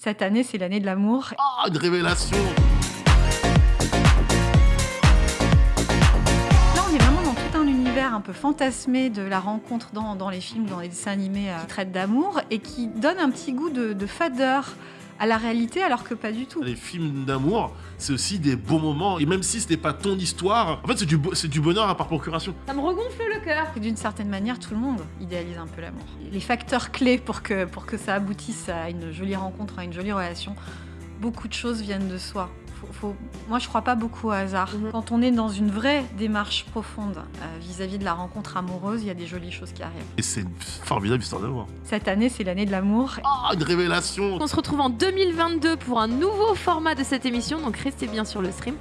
Cette année, c'est l'année de l'amour. Ah, une révélation Là, on est vraiment dans tout un univers un peu fantasmé de la rencontre dans, dans les films, dans les dessins animés euh, qui traitent d'amour et qui donne un petit goût de, de fadeur à la réalité alors que pas du tout. Les films d'amour, c'est aussi des beaux moments. Et même si ce n'est pas ton histoire, en fait, c'est du, bonheur à par procuration. Ça me regonfle le cœur. D'une certaine manière, tout le monde idéalise un peu l'amour. Les facteurs clés pour que, pour que ça aboutisse à une jolie rencontre, à une jolie relation, beaucoup de choses viennent de soi. Faut- faut- Moi, je crois pas beaucoup au hasard. Mhm. Quand on est dans une vraie démarche profonde euh, vis-à-vis de la rencontre amoureuse, il y a des jolies choses qui arrivent. Et c'est une formidable histoire d'amour. Cette année, c'est l'année de l'amour. Ah, une révélation On se retrouve en 2022 pour un nouveau format de cette émission, donc restez bien sur le stream.